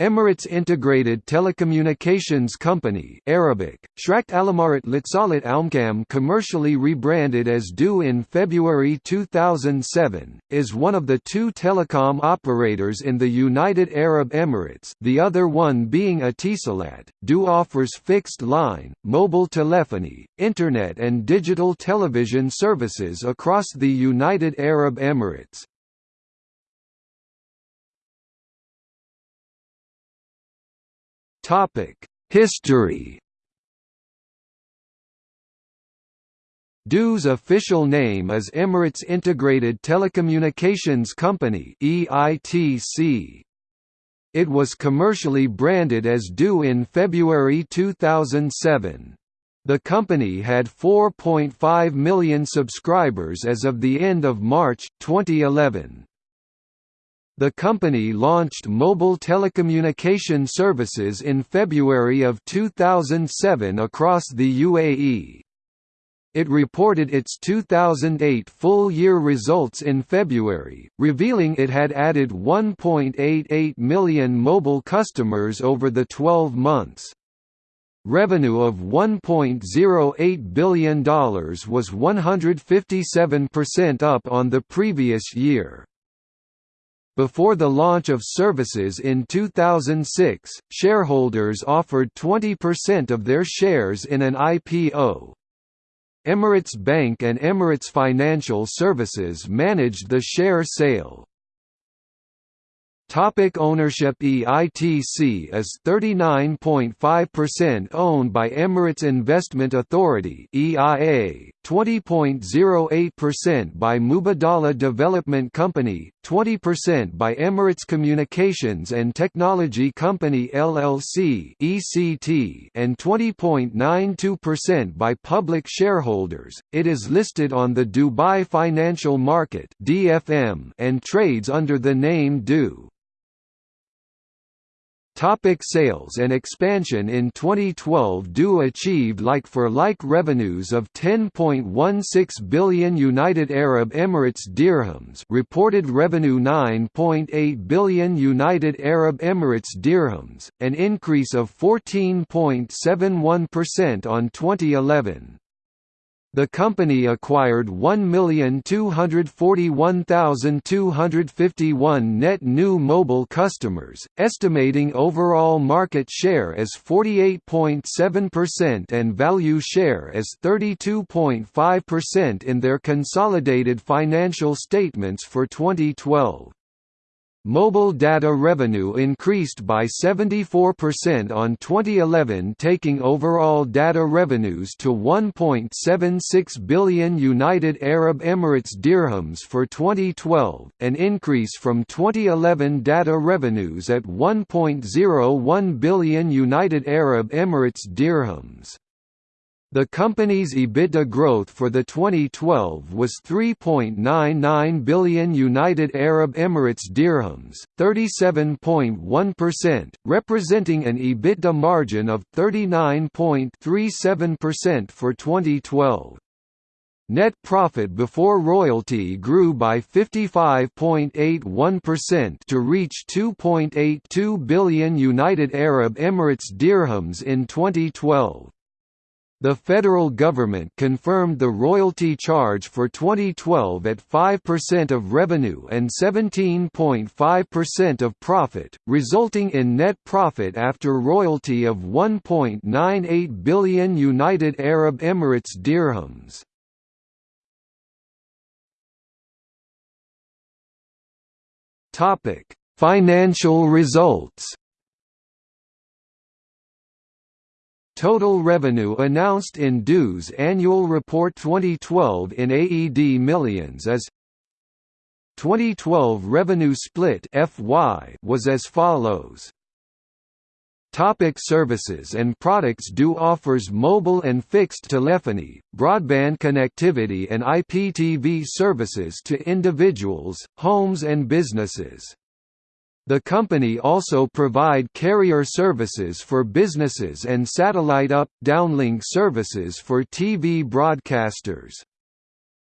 Emirates Integrated Telecommunications Company Arabic, Shrakt Alamarat Litsalit Almkam commercially rebranded as du in February 2007, is one of the two telecom operators in the United Arab Emirates the other one being Etisalat. du offers fixed-line, mobile telephony, internet and digital television services across the United Arab Emirates. Topic: History. du's official name is Emirates Integrated Telecommunications Company (EITC). It was commercially branded as du in February 2007. The company had 4.5 million subscribers as of the end of March 2011. The company launched mobile telecommunication services in February of 2007 across the UAE. It reported its 2008 full-year results in February, revealing it had added 1.88 million mobile customers over the 12 months. Revenue of $1.08 billion was 157% up on the previous year. Before the launch of services in 2006, shareholders offered 20% of their shares in an IPO. Emirates Bank and Emirates Financial Services managed the share sale. Topic ownership EITC is 39.5% owned by Emirates Investment Authority EIA, 20.08% by Mubadala Development Company, 20% by Emirates Communications and Technology Company LLC ECT, and 20.92% by public shareholders. It is listed on the Dubai Financial Market (DFM) and trades under the name du. Topic sales and expansion In 2012 du achieved like-for-like revenues of 10.16 billion United Arab Emirates dirhams reported revenue 9.8 billion United Arab Emirates dirhams, an increase of 14.71% on 2011. The company acquired 1,241,251 net new mobile customers, estimating overall market share as 48.7% and value share as 32.5% in their consolidated financial statements for 2012. Mobile data revenue increased by 74% on 2011 taking overall data revenues to 1.76 billion United Arab Emirates dirhams for 2012, an increase from 2011 data revenues at 1.01 billion United Arab Emirates dirhams. The company's EBITDA growth for the 2012 was 3.99 billion United Arab Emirates dirhams, 37.1%, representing an EBITDA margin of 39.37% for 2012. Net profit before royalty grew by 55.81% to reach 2.82 billion United Arab Emirates dirhams in 2012. The federal government confirmed the royalty charge for 2012 at 5% of revenue and 17.5% of profit, resulting in net profit after royalty of 1.98 billion United Arab Emirates dirhams. Topic: Financial results. Total revenue announced in du's annual report 2012 in AED millions as 2012 revenue split FY was as follows. Topic services and products du offers mobile and fixed telephony, broadband connectivity and IPTV services to individuals, homes and businesses. The company also provide carrier services for businesses and satellite up, downlink services for TV broadcasters.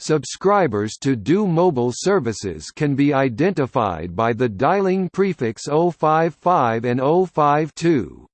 Subscribers to du mobile services can be identified by the dialing prefix 055 and 052.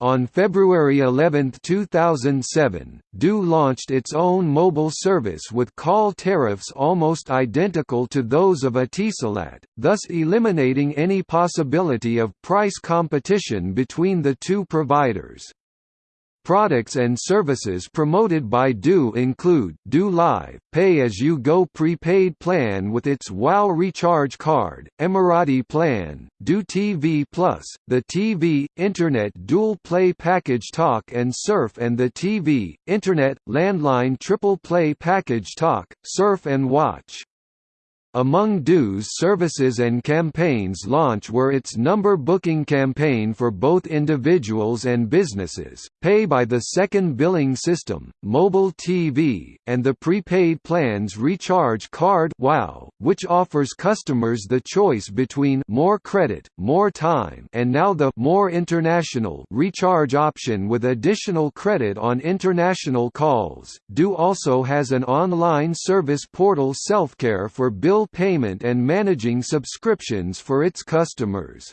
On February 11, 2007, du launched its own mobile service with call tariffs almost identical to those of Etisalat, thus eliminating any possibility of price competition between the two providers. Products and services promoted by du include du Live, pay-as-you-go prepaid plan with its WOW recharge card, Emirati plan, du TV Plus, the TV, Internet dual play package Talk and Surf and the TV, Internet, landline triple play package Talk, Surf and Watch. Among du's services and campaigns launch were its number booking campaign for both individuals and businesses, pay by the second billing system, mobile TV, and the prepaid plans recharge card WOW, which offers customers the choice between more credit, more time and now the more international recharge option with additional credit on international calls. du also has an online service portal self-care for bill bill payment and managing subscriptions for its customers.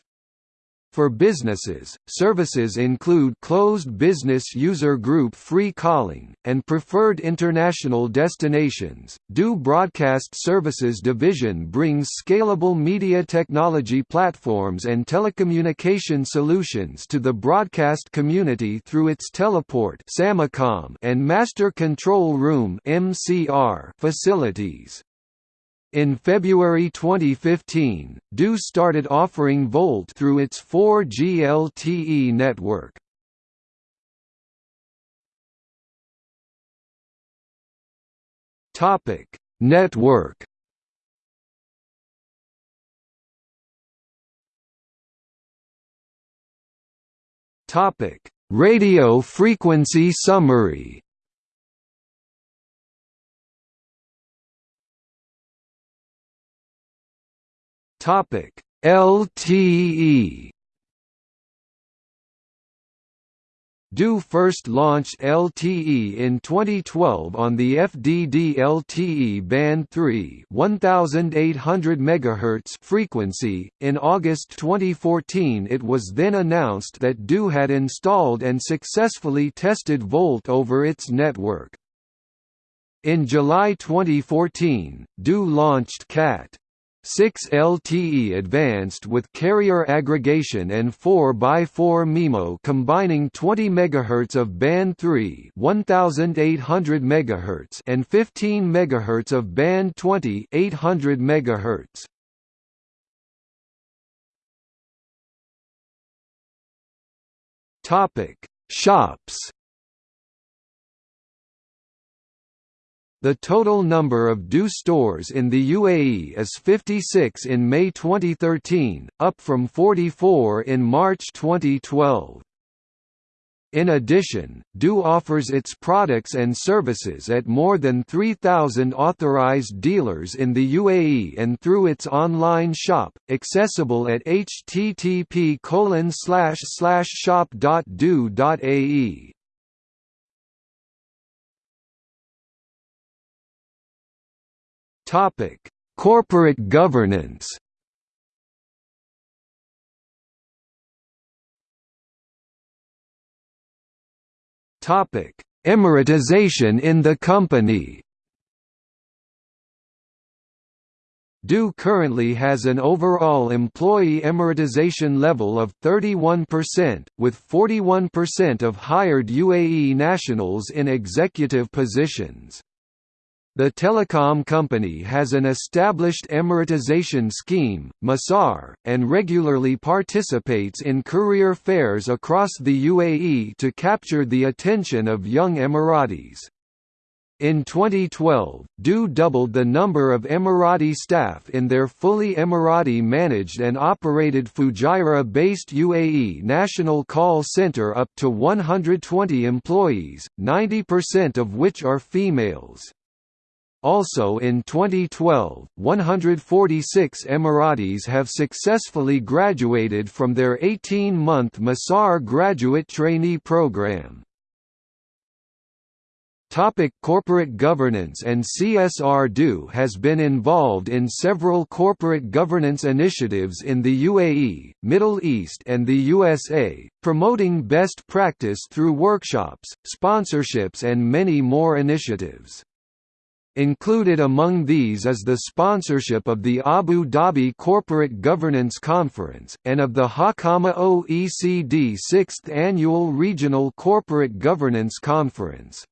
For businesses, services include closed business user group free calling, and preferred international destinations. du Broadcast Services Division brings scalable media technology platforms and telecommunication solutions to the broadcast community through its Teleport and Master Control Room facilities. In February 2015, du started offering VoLTE through its 4G LTE network. Topic: Network. Topic: Radio frequency summary. Topic: LTE du first launched LTE in 2012 on the FDD LTE band 3 1800 MHz frequency. In August 2014 it was then announced that du had installed and successfully tested VoLTE over its network. In July 2014, du launched CAT 6 LTE advanced with carrier aggregation and 4x4 MIMO combining 20 MHz of band 3 1800 MHz and 15 MHz of band 20 800 MHz. Topic: Shops The total number of du stores in the UAE is 56 in May 2013, up from 44 in March 2012. In addition, du offers its products and services at more than 3,000 authorized dealers in the UAE and through its online shop, accessible at http shop.du.ae. Topic: Corporate governance. Topic: Emiratization in the company. du currently has an overall employee emiratization level of 31%, with 41% of hired UAE nationals in executive positions. The telecom company has an established emiratization scheme, Masar, and regularly participates in career fairs across the UAE to capture the attention of young Emiratis. In 2012, du doubled the number of Emirati staff in their fully Emirati managed and operated Fujairah-based UAE National Call Center up to 120 employees, 90% of which are females. Also in 2012, 146 Emiratis have successfully graduated from their 18-month Masar graduate trainee program. Topic corporate governance and CSR du has been involved in several corporate governance initiatives in the UAE, Middle East and the USA, promoting best practice through workshops, sponsorships and many more initiatives. Included among these is the sponsorship of the Abu Dhabi Corporate Governance Conference, and of the Hawkamah OECD 6th Annual Regional Corporate Governance Conference.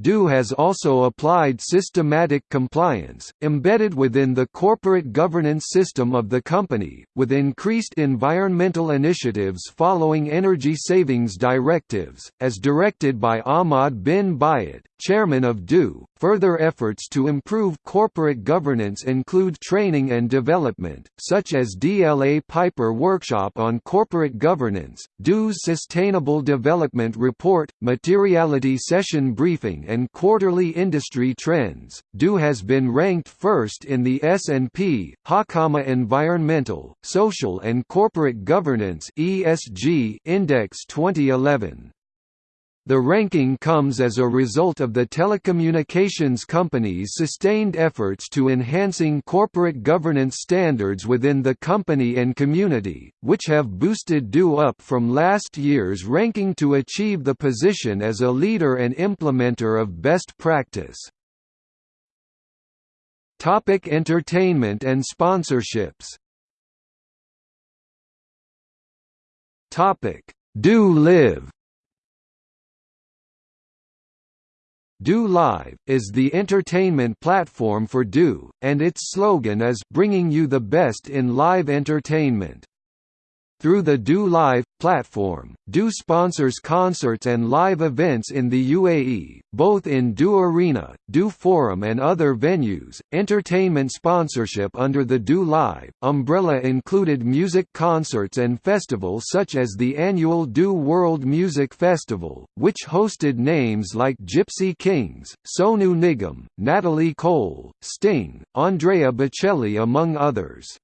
du has also applied systematic compliance, embedded within the corporate governance system of the company, with increased environmental initiatives following energy savings directives, as directed by Ahmad bin Byat, chairman of du. Further efforts to improve corporate governance include training and development, such as DLA Piper Workshop on Corporate Governance, du's Sustainable Development Report, Materiality Session Briefing and Quarterly Industry Trends. du has been ranked first in the S&P, Hawkamah Environmental, Social and Corporate Governance ESG Index 2011. The ranking comes as a result of the telecommunications company's sustained efforts to enhancing corporate governance standards within the company and community, which have boosted du up from last year's ranking to achieve the position as a leader and implementer of best practice. Topic entertainment and sponsorships Topic du Live du Live, is the entertainment platform for du, and its slogan is «Bringing you the best in live entertainment». Through the du Live platform, du sponsors concerts and live events in the UAE, both in du Arena, du Forum and other venues. Entertainment sponsorship under the du Live umbrella included music concerts and festivals such as the annual du World Music Festival, which hosted names like Gypsy Kings, Sonu Nigam, Natalie Cole, Sting, Andrea Bocelli among others.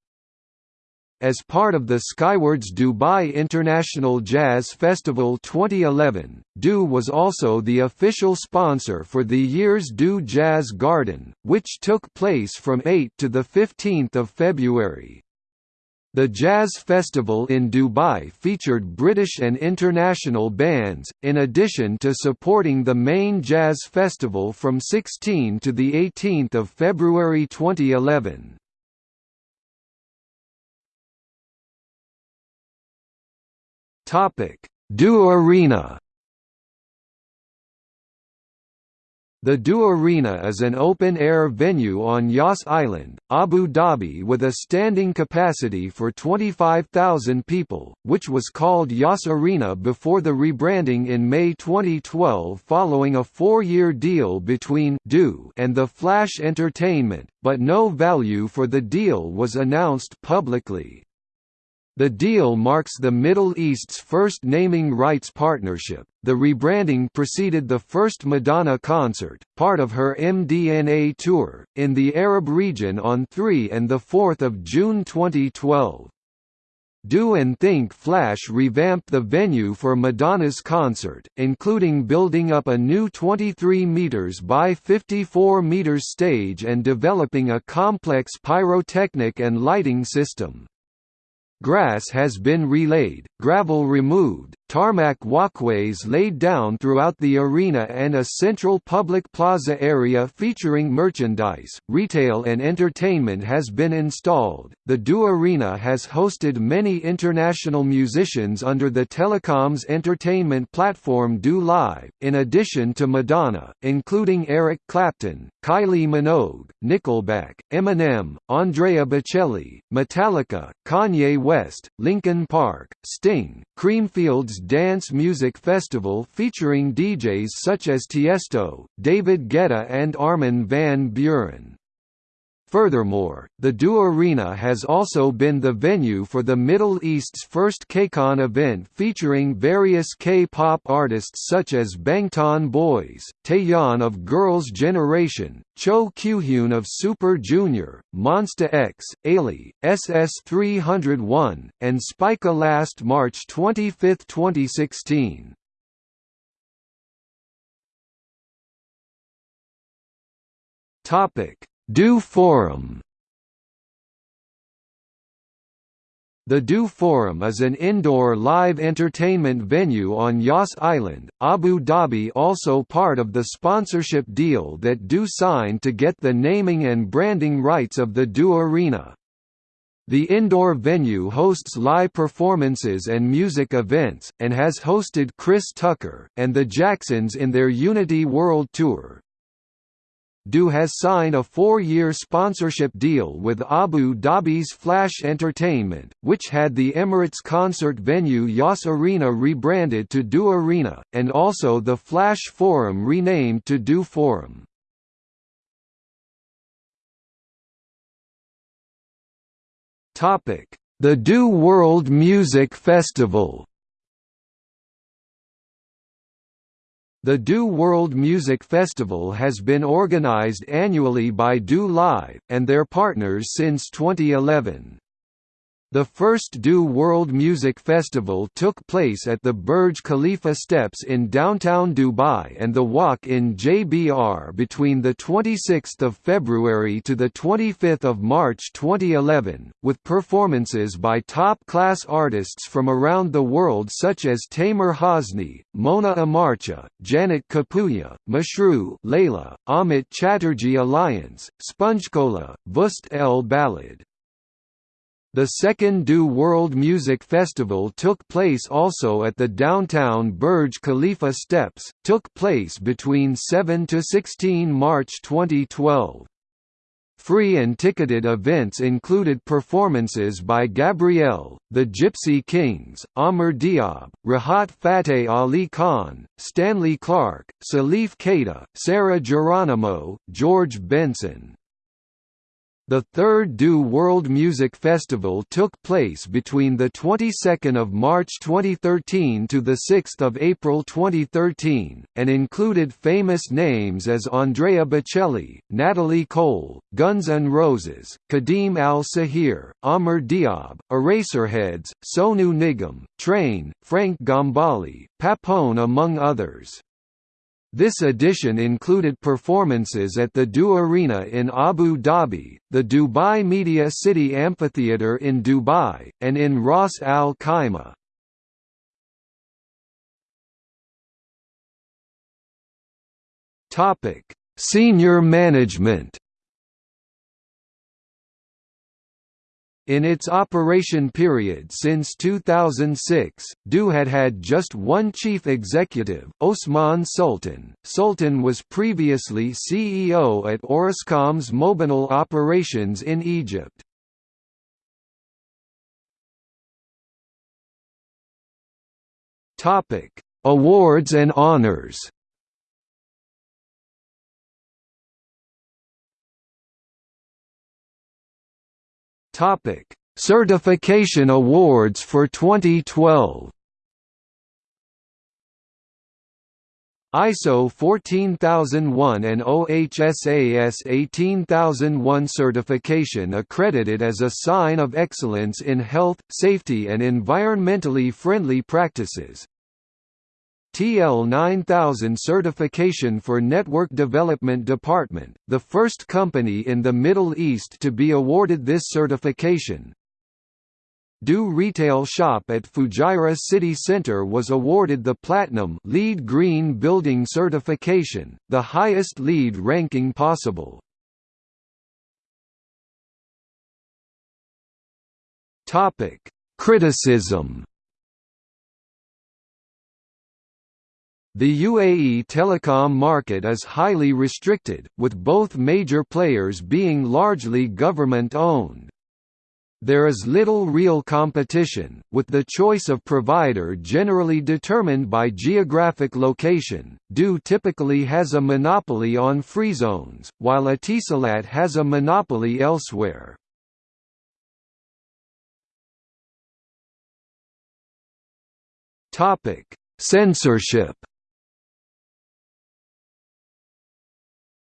As part of the Skywards Dubai International Jazz Festival 2011, du was also the official sponsor for the year's du Jazz Garden, which took place from 8 to 15 February. The Jazz Festival in Dubai featured British and international bands, in addition to supporting the main jazz festival from 16 to 18 February 2011. Topic: du Arena. The du Arena is an open-air venue on Yas Island, Abu Dhabi with a standing capacity for 25,000 people, which was called Yas Arena before the rebranding in May 2012 following a four-year deal between du and the Flash Entertainment, but no value for the deal was announced publicly. The deal marks the Middle East's first naming rights partnership. The rebranding preceded the first Madonna concert, part of her MDNA tour, in the Arab region on 3 and 4 June 2012. du and Think Flash revamped the venue for Madonna's concert, including building up a new 23 meters by 54 meters stage and developing a complex pyrotechnic and lighting system. Grass has been relaid, gravel removed, tarmac walkways laid down throughout the arena and a central public plaza area featuring merchandise, retail and entertainment has been installed. The du Arena has hosted many international musicians under the telecoms entertainment platform du Live, in addition to Madonna, including Eric Clapton, Kylie Minogue, Nickelback, Eminem, Andrea Bocelli, Metallica, Kanye West, Linkin Park, Sting, Creamfields Dance Music Festival featuring DJs such as Tiesto, David Guetta and Armin van Buuren. Furthermore, the du Arena has also been the venue for the Middle East's first KCON event featuring various K-pop artists such as Bangtan Boys, Taeyeon of Girls' Generation, Cho Kyuhyun of Super Junior, Monsta X, Ailee, SS301, and Spica last March 25, 2016. DO Forum The du Forum is an indoor live entertainment venue on Yas Island, Abu Dhabi also part of the sponsorship deal that du signed to get the naming and branding rights of the du Arena. The indoor venue hosts live performances and music events, and has hosted Chris Tucker, and the Jacksons in their Unity World Tour. DO has signed a four-year sponsorship deal with Abu Dhabi's Flash Entertainment, which had the Emirates concert venue Yas Arena rebranded to du Arena, and also the Flash Forum renamed to du Forum. The du World Music Festival The du World Music Festival has been organized annually by du Live, and their partners since 2011. The first du World Music Festival took place at the Burj Khalifa Steps in downtown Dubai and the Walk in JBR between 26 February to 25 March 2011, with performances by top-class artists from around the world such as Tamer Hosni, Mona Amarcha, Janet Kapuya, Mashrou' Leila, Amit Chatterjee Alliance, Spongecola, Wust El Balad. The second du World Music Festival took place also at the downtown Burj Khalifa Steps, took place between 7 to 16 March 2012. Free and ticketed events included performances by Gabrielle, the Gypsy Kings, Amr Diab, Rahat Fateh Ali Khan, Stanley Clarke, Salif Keita, Sarah Geronimo, George Benson. The third du World Music Festival took place between the 22nd of March 2013 to the 6th of April 2013, and included famous names as Andrea Bocelli, Natalie Cole, Guns N' Roses, Kadeem Al-Sahir, Amr Diab, Eraserheads, Sonu Nigam, Train, Frank Gambale, Papone among others. This edition included performances at the du Arena in Abu Dhabi, the Dubai Media City Amphitheatre in Dubai, and in Ras Al Khaimah. Senior management In its operation period since 2006, du had had just one chief executive, Osman Sultan. Sultan was previously CEO at Orascom's Mobinil operations in Egypt. Topic: Awards and honors. Topic: Certification Awards for 2012. ISO 14001 and OHSAS 18001 certification accredited as a sign of excellence in health, safety and environmentally friendly practices, TL 9000 certification for Network Development Department, the first company in the Middle East to be awarded this certification. du Retail Shop at Fujairah City Center was awarded the Platinum LEED Green Building certification, the highest LEED ranking possible. Criticism The UAE telecom market is highly restricted, with both major players being largely government-owned. There is little real competition, with the choice of provider generally determined by geographic location. du typically has a monopoly on free zones, while Etisalat has a monopoly elsewhere. Topic: Censorship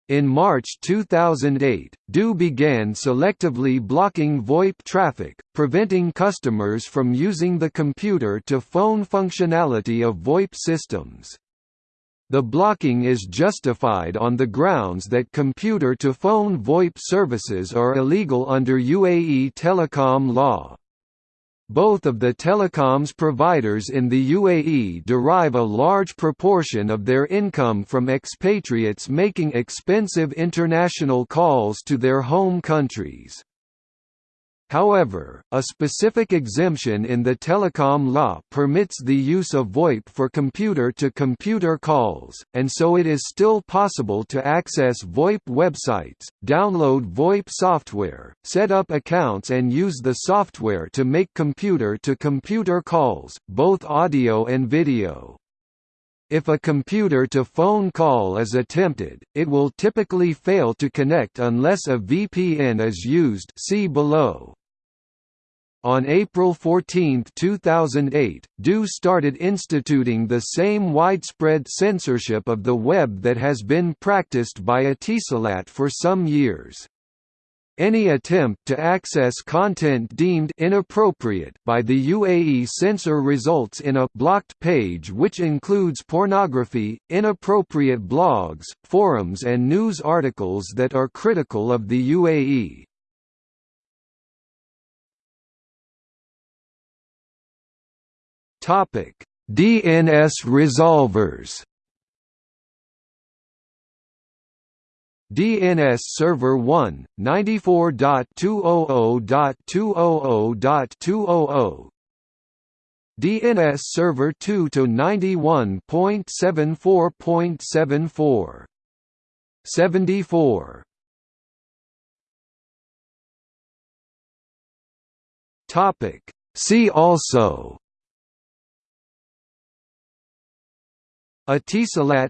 In March 2008, du began selectively blocking VoIP traffic, preventing customers from using the computer-to-phone functionality of VoIP systems. The blocking is justified on the grounds that computer-to-phone VoIP services are illegal under UAE telecom law. Both of the telecoms providers in the UAE derive a large proportion of their income from expatriates making expensive international calls to their home countries. However, a specific exemption in the telecom law permits the use of VoIP for computer-to-computer -computer calls, and so it is still possible to access VoIP websites, download VoIP software, set up accounts and use the software to make computer-to-computer -computer calls, both audio and video. If a computer-to-phone call is attempted, it will typically fail to connect unless a VPN is used see below. On April 14, 2008, du started instituting the same widespread censorship of the web that has been practiced by Etisalat for some years. Any attempt to access content deemed inappropriate by the UAE censor results in a blocked page which includes pornography, inappropriate blogs, forums and news articles that are critical of the UAE. DNS resolvers DNS Server 1, 94.200.200.200 DNS Server 2 to 91.74.74 74 Topic. See also. Etisalat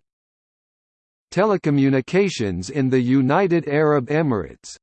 Telecommunications in the United Arab Emirates